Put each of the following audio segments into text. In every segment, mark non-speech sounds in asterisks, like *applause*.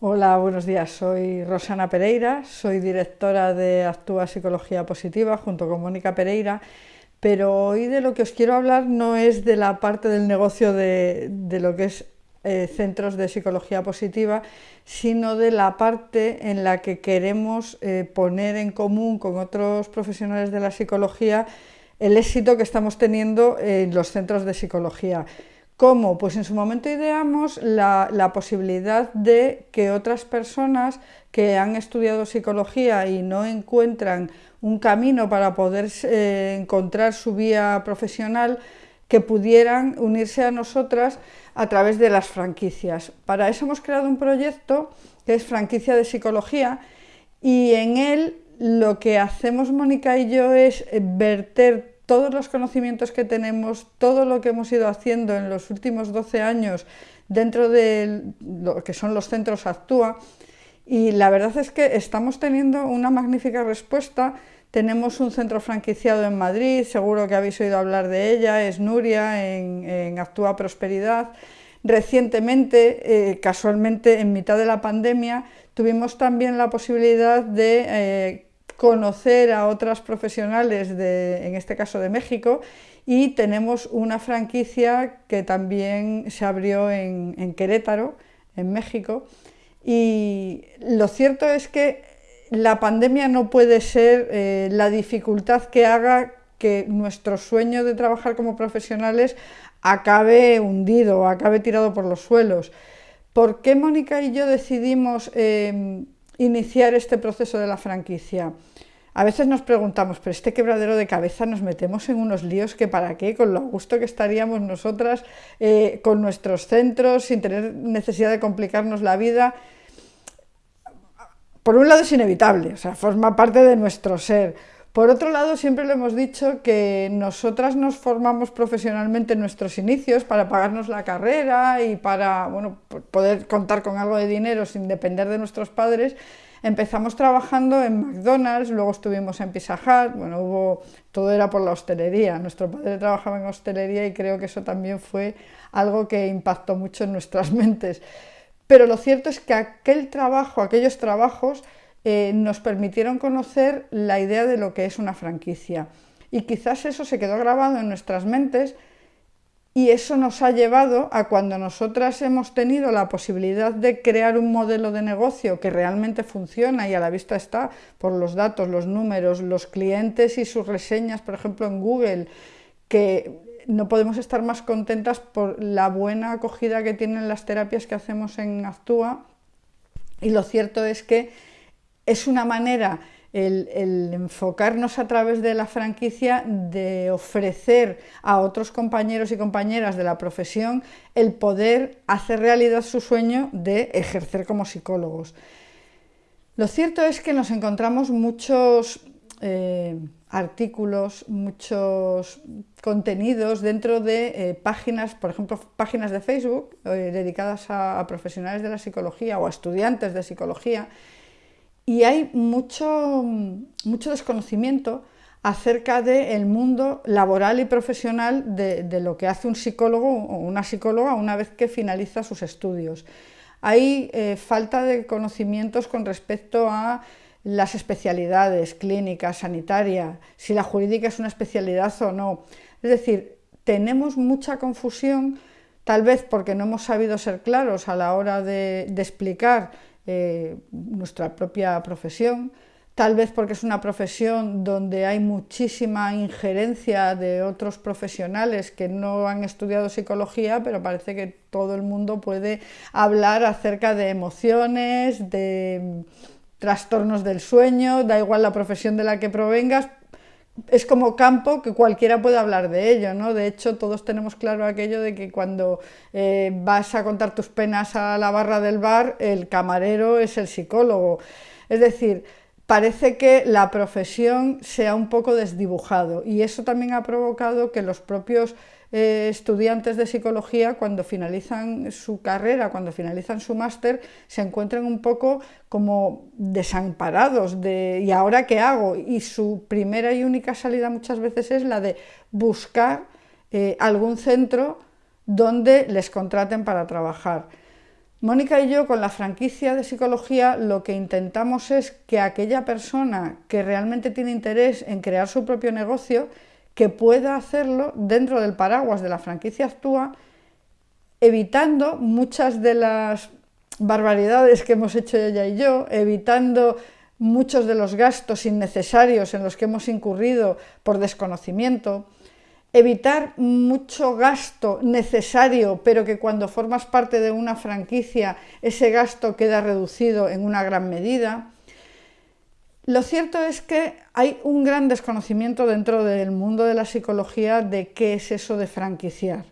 Hola, buenos días. Soy Rosana Pereira, soy directora de Actúa Psicología Positiva junto con Mónica Pereira, pero hoy de lo que os quiero hablar no es de la parte del negocio de, lo que es eh, centros de psicología positiva, sino de la parte en la que queremos eh, poner en común con otros profesionales de la psicología el éxito que estamos teniendo en los centros de psicología. ¿Cómo? Pues en su momento ideamos la, posibilidad de que otras personas que han estudiado psicología y no encuentran un camino para poder eh, encontrar su vía profesional, que pudieran unirse a nosotras a través de las franquicias. Para eso hemos creado un proyecto que es franquicia de psicología y en él lo que hacemos Mónica y yo es verter todos los conocimientos que tenemos, todo lo que hemos ido haciendo en los últimos 12 años dentro de lo que son los centros Actúa y la verdad es que estamos teniendo una magnífica respuesta. Tenemos un centro franquiciado en Madrid, seguro que habéis oído hablar de ella, es Nuria en, Actúa Prosperidad. Recientemente, eh, casualmente en mitad de la pandemia, tuvimos también la posibilidad de eh, conocer a otras profesionales, de, en este caso de México, y tenemos una franquicia que también se abrió en, Querétaro, en México, y lo cierto es que la pandemia no puede ser eh, la dificultad que haga que nuestro sueño de trabajar como profesionales acabe hundido, acabe tirado por los suelos. ¿Por qué Mónica y yo decidimos eh, iniciar este proceso de la franquicia. A veces nos preguntamos, pero este quebradero de cabeza nos metemos en unos líos que para qué, con lo gusto que estaríamos nosotras eh, con nuestros centros, sin tener necesidad de complicarnos la vida. Por un lado es inevitable, o sea, forma parte de nuestro ser. Por otro lado, siempre lo hemos dicho que nosotras nos formamos profesionalmente en nuestros inicios para pagarnos la carrera y para bueno, poder contar con algo de dinero sin depender de nuestros padres. Empezamos trabajando en McDonald's, luego estuvimos en Pizza Hut, bueno, hubo, todo era por la hostelería. Nuestro padre trabajaba en hostelería y creo que eso también fue algo que impactó mucho en nuestras *laughs* mentes. Pero lo cierto es que aquel trabajo, aquellos trabajos, eh, nos permitieron conocer la idea de lo que es una franquicia. Y quizás eso se quedó grabado en nuestras mentes y eso nos ha llevado a cuando nosotras hemos tenido la posibilidad de crear un modelo de negocio que realmente funciona y a la vista está por los datos, los números, los clientes y sus reseñas, por ejemplo en Google, que no podemos estar más contentas por la buena acogida que tienen las terapias que hacemos en Actúa y lo cierto es que es una manera el, enfocarnos a través de la franquicia de ofrecer a otros compañeros y compañeras de la profesión el poder hacer realidad su sueño de ejercer como psicólogos. Lo cierto es que nos encontramos muchos eh, artículos, muchos contenidos dentro de eh, páginas, por ejemplo, páginas de Facebook eh, dedicadas a profesionales de la psicología o a estudiantes de psicología, y hay mucho, mucho desconocimiento acerca del mundo laboral y profesional de, lo que hace un psicólogo o una psicóloga una vez que finaliza sus estudios. Hay eh, falta de conocimientos con respecto a las especialidades clínicas, sanitarias, si la jurídica es una especialidad o no. Es decir, tenemos mucha confusión, tal vez porque no hemos sabido ser claros a la hora de explicar eh, nuestra propia profesión, tal vez porque es una profesión donde hay muchísima injerencia de otros profesionales que no han estudiado psicología, pero parece que todo el mundo puede hablar acerca de emociones, de trastornos del sueño, da igual la profesión de la que provengas, es como campo que cualquiera puede hablar de ello, ¿no? De hecho, todos tenemos claro aquello de que cuando eh, vas a contar tus penas a la barra del bar, el camarero es el psicólogo. Es decir, parece que la profesión sea un poco desdibujado y eso también ha provocado que los propios eh, estudiantes de psicología cuando finalizan su carrera, cuando finalizan su máster, se encuentran un poco como desamparados de ¿y ahora qué hago? Y su primera y única salida muchas veces es la de buscar eh, algún centro donde les contraten para trabajar. Mónica y yo con la franquicia de psicología lo que intentamos es que aquella persona que realmente tiene interés en crear su propio negocio, que pueda hacerlo dentro del paraguas de la franquicia Actúa, evitando muchas de las barbaridades que hemos hecho ella y yo, evitando muchos de los gastos innecesarios en los que hemos incurrido por desconocimiento, evitar mucho gasto necesario, pero que cuando formas parte de una franquicia ese gasto queda reducido en una gran medida. Lo cierto es que hay un gran desconocimiento dentro del mundo de la psicología de qué es eso de franquiciar.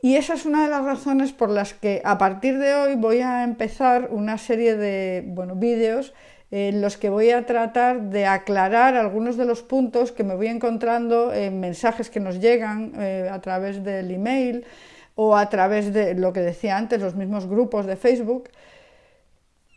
Y esa es una de las razones por las que a partir de hoy voy a empezar una serie de bueno, vídeos en los que voy a tratar de aclarar algunos de los puntos que me voy encontrando en mensajes que nos llegan eh, a través del email o a través de lo que decía antes, los mismos grupos de Facebook.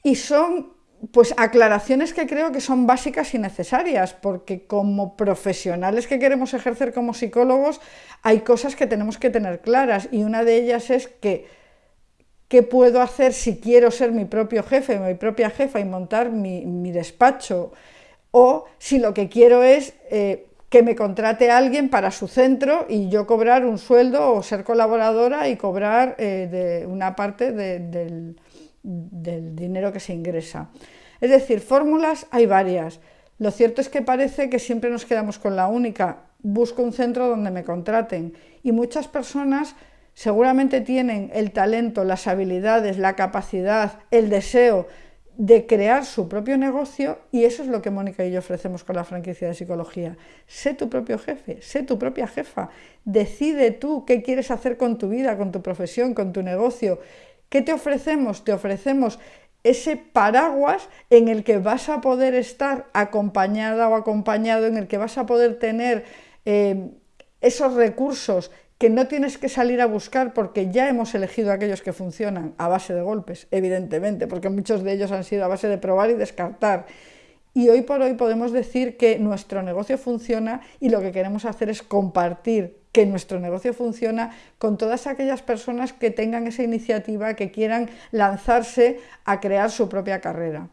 Y son pues aclaraciones que creo que son básicas y necesarias, porque como profesionales que queremos ejercer como psicólogos, hay cosas que tenemos que tener claras y una de ellas es que qué puedo hacer si quiero ser mi propio jefe, mi propia jefa y montar mi, despacho, o si lo que quiero es eh, que me contrate alguien para su centro y yo cobrar un sueldo o ser colaboradora y cobrar eh, de una parte del del dinero que se ingresa. Es decir, fórmulas hay varias. Lo cierto es que parece que siempre nos quedamos con la única, busco un centro donde me contraten. Y muchas personas seguramente tienen el talento, las habilidades, la capacidad, el deseo de crear su propio negocio y eso es lo que Mónica y yo ofrecemos con la franquicia de psicología. Sé tu propio jefe, sé tu propia jefa, decide tú qué quieres hacer con tu vida, con tu profesión, con tu negocio ¿Qué te ofrecemos? Te ofrecemos ese paraguas en el que vas a poder estar acompañada o acompañado, en el que vas a poder tener eh, esos recursos que no tienes que salir a buscar porque ya hemos elegido aquellos que funcionan a base de golpes, evidentemente, porque muchos de ellos han sido a base de probar y descartar. Y hoy por hoy podemos decir que nuestro negocio funciona y lo que queremos hacer es compartir que nuestro negocio funciona con todas aquellas personas que tengan esa iniciativa, que quieran lanzarse a crear su propia carrera.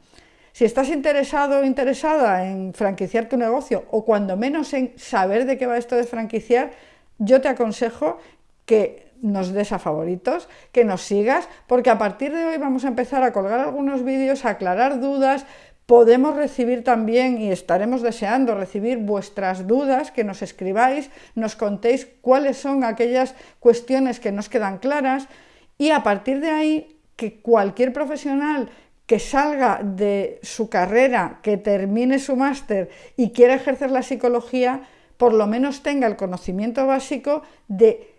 Si estás interesado o interesada en franquiciar tu negocio o cuando menos en saber de qué va esto de franquiciar, yo te aconsejo que nos des a favoritos, que nos sigas, porque a partir de hoy vamos a empezar a colgar algunos vídeos, a aclarar dudas, Podemos recibir también y estaremos deseando recibir vuestras dudas, que nos escribáis, nos contéis cuáles son aquellas cuestiones que nos quedan claras y a partir de ahí que cualquier profesional que salga de su carrera, que termine su máster y quiera ejercer la psicología, por lo menos tenga el conocimiento básico de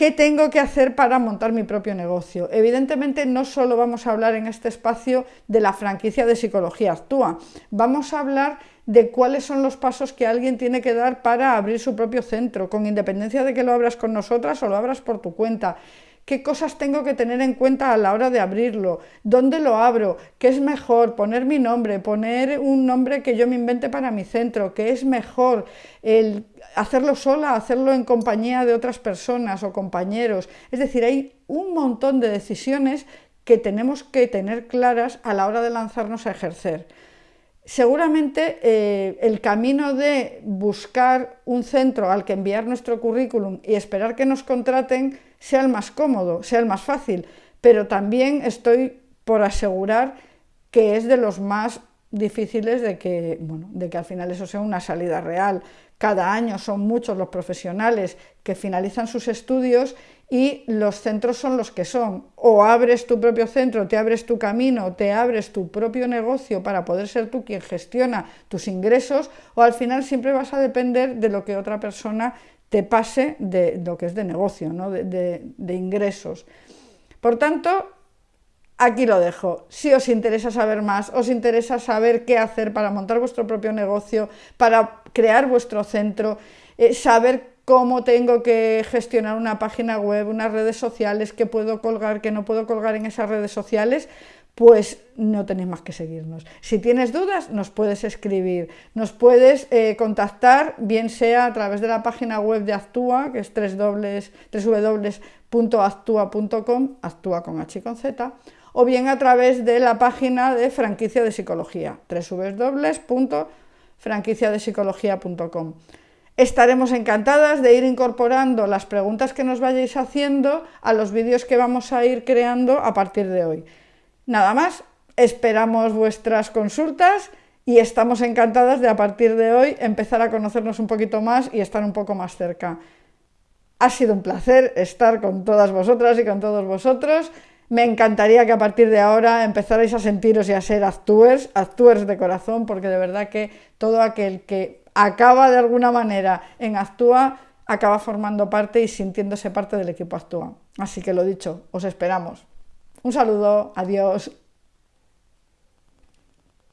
¿Qué tengo que hacer para montar mi propio negocio? Evidentemente no solo vamos a hablar en este espacio de la franquicia de psicología actúa, vamos a hablar de cuáles son los pasos que alguien tiene que dar para abrir su propio centro, con independencia de que lo abras con nosotras o lo abras por tu cuenta qué cosas tengo que tener en cuenta a la hora de abrirlo, dónde lo abro, qué es mejor, poner mi nombre, poner un nombre que yo me invente para mi centro, qué es mejor, hacerlo sola, hacerlo en compañía de otras personas o compañeros. Es decir, hay un montón de decisiones que tenemos que tener claras a la hora de lanzarnos a ejercer. Seguramente eh, el camino de buscar un centro al que enviar nuestro currículum y esperar que nos contraten sea el más cómodo, sea el más fácil, pero también estoy por asegurar que es de los más difíciles de que, bueno, de que al final eso sea una salida real. Cada año son muchos los profesionales que finalizan sus estudios y los centros son los que son. O abres tu propio centro, te abres tu camino, te abres tu propio negocio para poder ser tú quien gestiona tus ingresos, o al final siempre vas a depender de lo que otra persona te pase de lo que es de negocio, ¿no? de, de ingresos. Por tanto, aquí lo dejo. Si os interesa saber más, os interesa saber qué hacer para montar vuestro propio negocio, para crear vuestro centro, eh, saber cómo tengo que gestionar una página web, unas redes sociales, qué puedo colgar, qué no puedo colgar en esas redes sociales, pues no tenéis más que seguirnos. Si tienes dudas, nos puedes escribir, nos puedes eh, contactar, bien sea a través de la página web de Actúa, que es www.actua.com, actúa con H y con Z, o bien a través de la página de franquicia de psicología, www.franquiciadepsicología.com. Estaremos encantadas de ir incorporando las preguntas que nos vayáis haciendo a los vídeos que vamos a ir creando a partir de hoy. Nada más, esperamos vuestras consultas y estamos encantadas de a partir de hoy empezar a conocernos un poquito más y estar un poco más cerca. Ha sido un placer estar con todas vosotras y con todos vosotros. Me encantaría que a partir de ahora empezarais a sentiros y a ser actúers, actúers de corazón, porque de verdad que todo aquel que acaba de alguna manera en Actúa acaba formando parte y sintiéndose parte del equipo Actúa. Así que lo dicho, os esperamos. Un saludo, adiós.